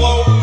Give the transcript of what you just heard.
Whoa.